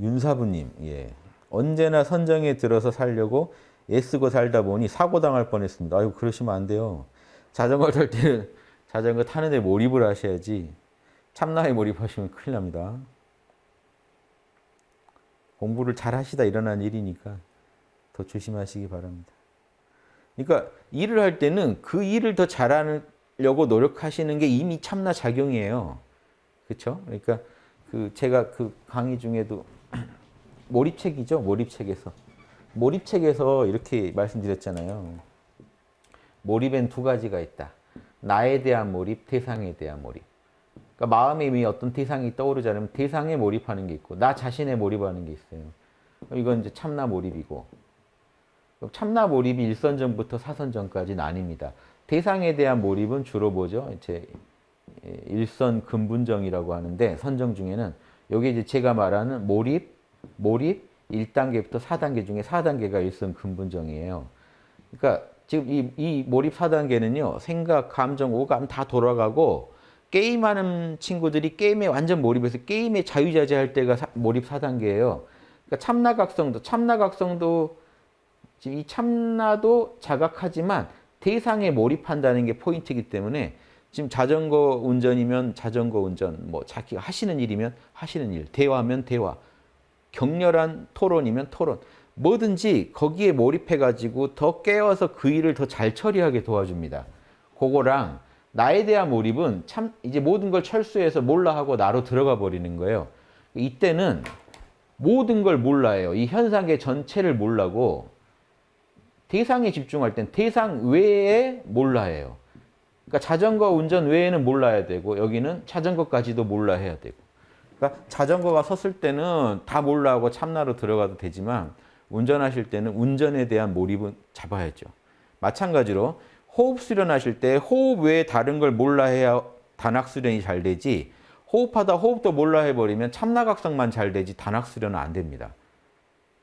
윤사부님, 예. 언제나 선정에 들어서 살려고 애쓰고 살다 보니 사고 당할 뻔했습니다. 아유 그러시면 안 돼요. 자전거 탈 때는 자전거 타는 데 몰입을 하셔야지. 참나에 몰입하시면 큰일 납니다. 공부를 잘 하시다 일어난 일이니까 더 조심하시기 바랍니다. 그러니까 일을 할 때는 그 일을 더 잘하려고 노력하시는 게 이미 참나 작용이에요. 그렇죠? 그러니까 그 제가 그 강의 중에도 몰입책이죠. 몰입책에서. 몰입책에서 이렇게 말씀드렸잖아요. 몰입엔 두 가지가 있다. 나에 대한 몰입, 대상에 대한 몰입. 그러니까 마음에 이미 어떤 대상이 떠오르지 않으면 대상에 몰입하는 게 있고 나 자신에 몰입하는 게 있어요. 이건 이제 참나 몰입이고 참나 몰입이 일선전부터 사선전까지 나뉩니다. 대상에 대한 몰입은 주로 뭐죠? 이제 일선 근분정이라고 하는데 선정 중에는 여기 이제 제가 말하는 몰입, 몰입 1단계부터 4단계 중에 4단계가 일선 근분정이에요. 그러니까 지금 이, 이 몰입 4단계는요. 생각, 감정, 오감 다 돌아가고 게임하는 친구들이 게임에 완전 몰입해서 게임에 자유자재할 때가 사, 몰입 4단계예요. 그러니까 참나각성도 참나각성도 지금 이 참나도 자각하지만 대상에 몰입한다는 게 포인트이기 때문에 지금 자전거 운전이면 자전거 운전, 뭐 자기가 하시는 일이면 하시는 일, 대화면 대화, 격렬한 토론이면 토론, 뭐든지 거기에 몰입해가지고 더 깨어서 그 일을 더 잘 처리하게 도와줍니다. 그거랑 나에 대한 몰입은 참 이제 모든 걸 철수해서 몰라 하고 나로 들어가 버리는 거예요. 이때는 모든 걸 몰라요. 이 현상의 전체를 몰라고 대상에 집중할 땐 대상 외에 몰라해요. 그러니까 자전거 운전 외에는 몰라야 되고 여기는 자전거까지도 몰라해야 되고 그러니까 자전거가 섰을 때는 다 몰라하고 참나로 들어가도 되지만 운전하실 때는 운전에 대한 몰입은 잡아야죠. 마찬가지로 호흡 수련하실 때 호흡 외에 다른 걸 몰라 해야 단학 수련이 잘 되지 호흡하다 호흡도 몰라 해버리면 참나각성만 잘 되지 단학 수련은 안 됩니다.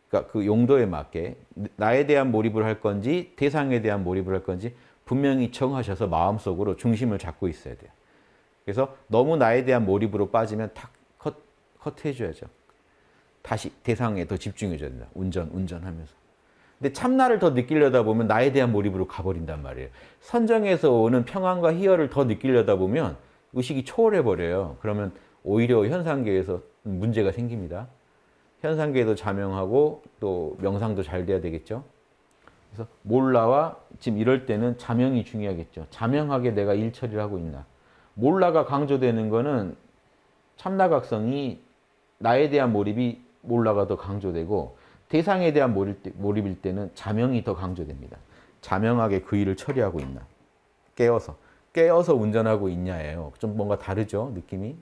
그러니까 그 용도에 맞게 나에 대한 몰입을 할 건지 대상에 대한 몰입을 할 건지 분명히 정하셔서 마음속으로 중심을 잡고 있어야 돼요. 그래서 너무 나에 대한 몰입으로 빠지면 탁 컷, 컷해줘야죠. 다시 대상에 더 집중해줘야 된다. 운전, 운전하면서. 근데 참나를 더 느끼려다 보면 나에 대한 몰입으로 가버린단 말이에요. 선정에서 오는 평안과 희열을 더 느끼려다 보면 의식이 초월해버려요. 그러면 오히려 현상계에서 문제가 생깁니다. 현상계도 자명하고 또 명상도 잘 돼야 되겠죠. 그래서 몰라와 지금 이럴 때는 자명이 중요하겠죠. 자명하게 내가 일 처리를 하고 있나. 몰라가 강조되는 거는 참나각성이 나에 대한 몰입이 몰라가 더 강조되고 대상에 대한 몰입, 일 때는 자명이 더 강조됩니다. 자명하게 그 일을 처리하고 있나. 깨어서. 깨어서 운전하고 있냐예요. 좀 뭔가 다르죠, 느낌이.